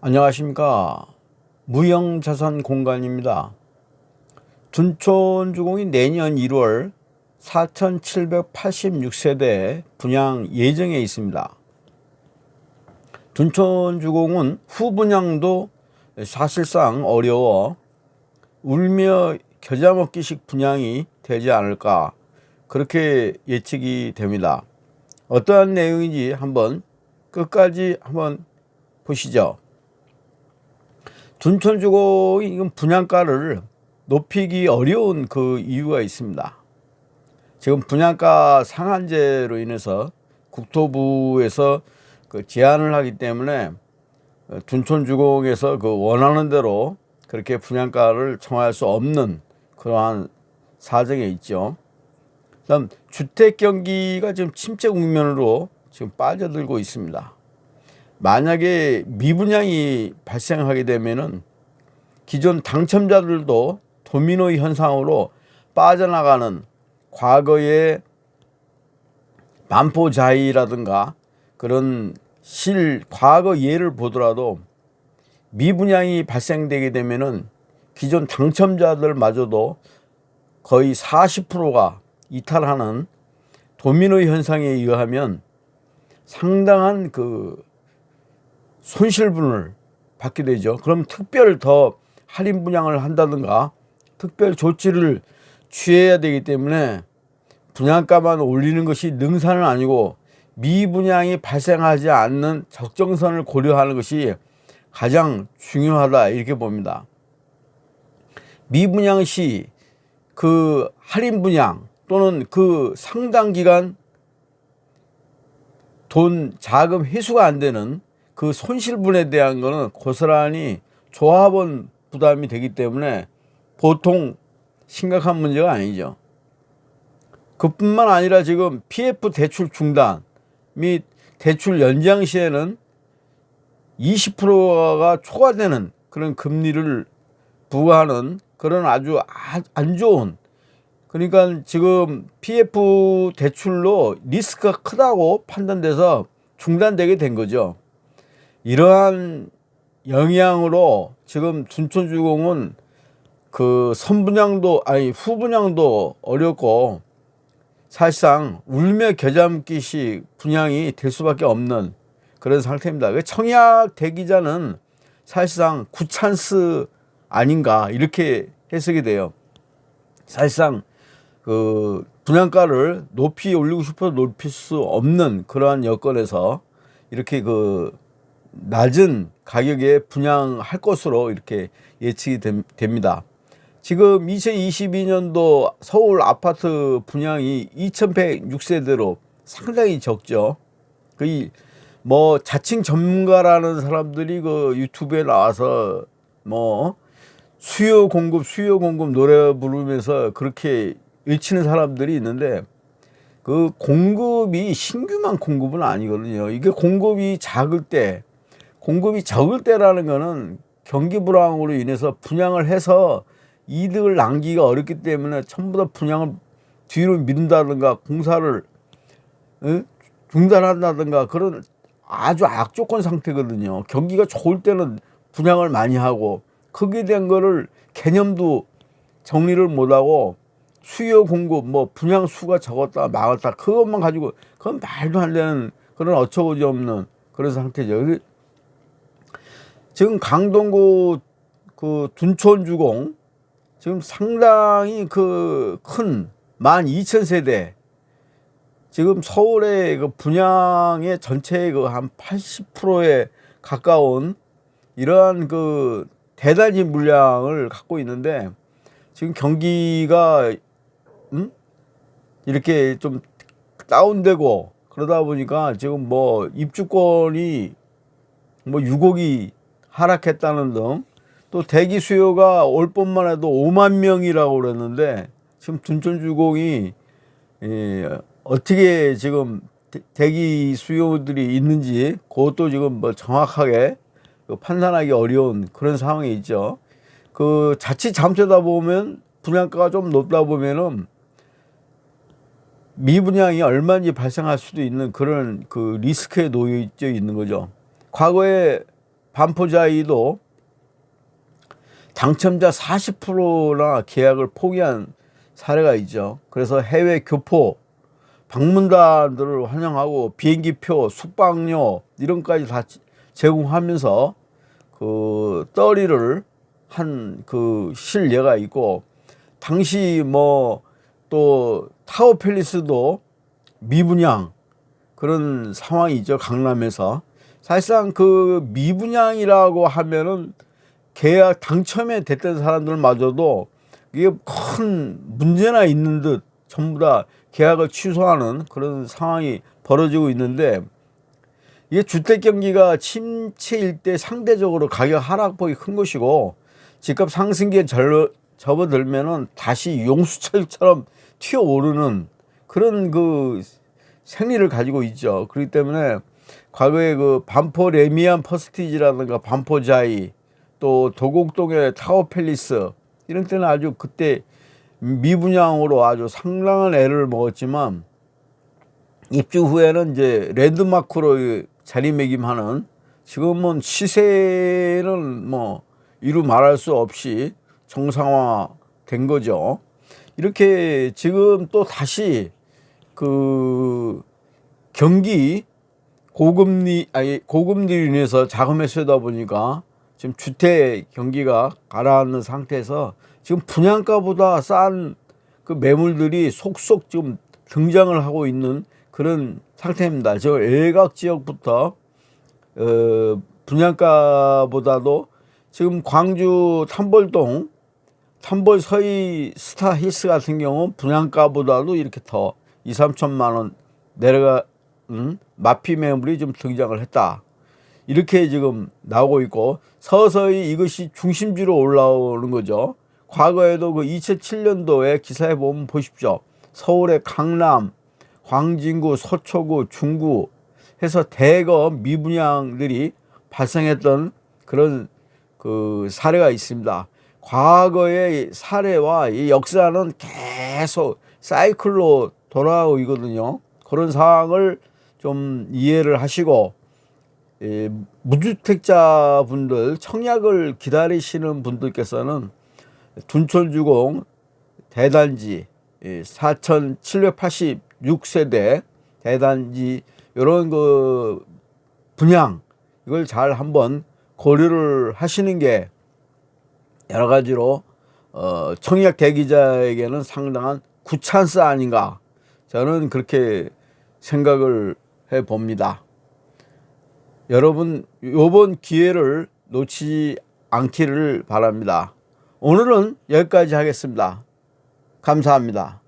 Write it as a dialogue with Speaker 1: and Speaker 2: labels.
Speaker 1: 안녕하십니까. 무형자산공간입니다. 둔촌주공이 내년 1월 4786세대 분양 예정에 있습니다. 둔촌주공은 후분양도 사실상 어려워 울며 겨자 먹기식 분양이 되지 않을까 그렇게 예측이 됩니다. 어떠한 내용인지 한번 끝까지 한번 보시죠 둔촌주공이 이건 분양가를 높이기 어려운 그 이유가 있습니다. 지금 분양가 상한제로 인해서 국토부에서 그 제한을 하기 때문에 둔촌주공에서 그 원하는 대로 그렇게 분양가를 정할 수 없는 그러한 사정에 있죠. 다음 주택 경기가 지금 침체 국면으로 지금 빠져들고 있습니다. 만약에 미분양이 발생하게 되면은 기존 당첨자들도 도미노 현상으로 빠져나가는 과거의 반포자이라든가 그런 실 과거 예를 보더라도 미분양이 발생되게 되면은 기존 당첨자들마저도 거의 40%가 이탈하는 도미노 현상에 의하면 상당한 그 손실분을 받게 되죠. 그럼 특별 더 할인 분양을 한다든가 특별 조치를 취해야 되기 때문에 분양가만 올리는 것이 능사는 아니고 미분양이 발생하지 않는 적정선을 고려하는 것이 가장 중요하다 이렇게 봅니다. 미분양 시 그 할인 분양 또는 그 상당 기간 돈 자금 회수가 안 되는 그 손실분에 대한 거는 고스란히 조합원 부담이 되기 때문에 보통 심각한 문제가 아니죠. 그뿐만 아니라 지금 PF 대출 중단 및 대출 연장 시에는 20%가 초과되는 그런 금리를 부과하는 그런 아주 안 좋은 그러니까 지금 PF 대출로 리스크가 크다고 판단돼서 중단되게 된 거죠. 이러한 영향으로 지금 둔촌주공은 그 선분양도 아니 후분양도 어렵고 사실상 울며 겨잠기식 분양이 될 수밖에 없는 그런 상태입니다. 그 청약 대기자는 사실상 구찬스 아닌가 이렇게 해석이 돼요. 사실상 그 분양가를 높이 올리고 싶어도 높일 수 없는 그러한 여건에서 이렇게 그 낮은 가격에 분양할 것으로 이렇게 예측이 됩니다. 지금 2022년도 서울 아파트 분양이 2106세대로 상당히 적죠. 거의 뭐 자칭 전문가라는 사람들이 그 유튜브에 나와서 뭐 수요 공급 수요 공급 노래 부르면서 그렇게 외치는 사람들이 있는데 그 공급이 신규만 공급은 아니거든요. 이게 공급이 작을 때 공급이 적을 때라는 거는 경기 불황으로 인해서 분양을 해서 이득을 남기기가 어렵기 때문에 전부 다 분양을 뒤로 미룬다든가 공사를 어? 중단한다든가 그런 아주 악조건 상태거든요. 경기가 좋을 때는 분양을 많이 하고 거기에 대한 거를 개념도 정리를 못하고 수요 공급 뭐 분양 수가 적었다 막았다 그것만 가지고 그건 말도 안 되는 그런 어처구니 없는 그런 상태죠. 지금 강동구 그 둔촌 주공 지금 상당히 그큰 12,000세대 지금 서울의 그 분양의 전체의 그 한 80%에 가까운 이러한 그 대단지 물량을 갖고 있는데 지금 경기가 음? 이렇게 좀 다운되고 그러다 보니까 지금 뭐 입주권이 뭐 6억이 하락했다는 등 또 대기 수요가 올 봄만 해도 5만 명이라고 그랬는데 지금 둔촌주공이 예, 어떻게 지금 대기 수요들이 있는지 그것도 지금 뭐 정확하게 그 판단하기 어려운 그런 상황이 있죠. 그 자칫 잘못하다 보면 분양가가 좀 높다 보면은 미분양이 얼마인지 발생할 수도 있는 그런 그 리스크에 놓여 있는 거죠. 과거에 반포자이도 당첨자 40%나 계약을 포기한 사례가 있죠. 그래서 해외 교포 방문단들을 환영하고 비행기표, 숙박료 이런 것까지 다 제공하면서 그 떨이를 한 그 실례가 있고 당시 뭐 또 타워 팰리스도 미분양 그런 상황이 있죠 강남에서 사실상 그 미분양이라고 하면은 계약 당첨에 됐던 사람들마저도 이게 큰 문제나 있는 듯 전부 다 계약을 취소하는 그런 상황이 벌어지고 있는데 이게 주택 경기가 침체일 때 상대적으로 가격 하락폭이 큰 것이고 집값 상승기에 절, 접어들면은 다시 용수철처럼 튀어오르는 그런 그 생리를 가지고 있죠. 그렇기 때문에 과거에 그 반포 래미안 퍼스티지라든가 반포자이 또 도곡동의 타워 팰리스 이런 때는 아주 그때 미분양으로 아주 상당한 애를 먹었지만 입주 후에는 이제 랜드마크로 자리매김하는 지금은 시세는 뭐 이루 말할 수 없이 정상화 된 거죠. 이렇게 지금 또 다시 그 경기 고금리 아니 고금리로 인해서 자금에 쏘다 보니까 지금 주택 경기가 가라앉는 상태에서 지금 분양가보다 싼 그 매물들이 속속 지금 등장을 하고 있는 그런 상태입니다. 저 일각 지역부터 어, 분양가보다도 지금 광주 탐벌동 탐벌 서희 스타 힐스 같은 경우 분양가보다도 이렇게 더 2, 3천만 원 내려가 는 마피 매물이 좀 등장을 했다. 이렇게 지금 나오고 있고 서서히 이것이 중심지로 올라오는 거죠. 과거에도 그 2007년도에 기사에 보면 보십시오. 서울의 강남, 광진구, 서초구, 중구 해서 대거 미분양들이 발생했던 그런 그 사례가 있습니다. 과거의 사례와 이 역사는 계속 사이클로 돌아오고 있거든요. 그런 상황을 좀 이해를 하시고 예, 무주택자 분들 청약을 기다리시는 분들께서는 둔촌주공 대단지 4,786세대 대단지 이런 그 분양 이걸 잘 한번 고려를 하시는 게 여러 가지로 어, 청약 대기자에게는 상당한 구찬스 아닌가 저는 그렇게 생각을 해 봅니다. 여러분 이번 기회를 놓치지 않기를 바랍니다. 오늘은 여기까지 하겠습니다. 감사합니다.